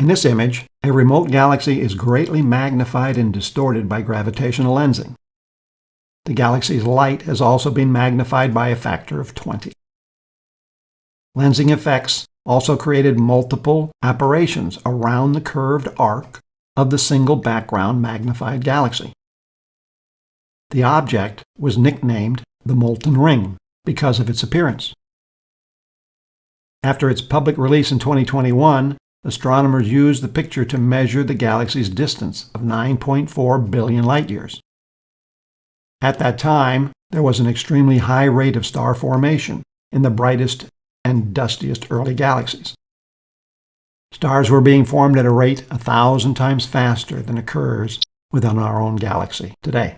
In this image, a remote galaxy is greatly magnified and distorted by gravitational lensing. The galaxy's light has also been magnified by a factor of 20. Lensing effects also created multiple aberrations around the curved arc of the single background magnified galaxy. The object was nicknamed the Molten Ring because of its appearance. After its public release in 2021, astronomers used the picture to measure the galaxy's distance of 9.4 billion light-years. At that time, there was an extremely high rate of star formation in the brightest and dustiest early galaxies. Stars were being formed at a rate a thousand times faster than occurs within our own galaxy today.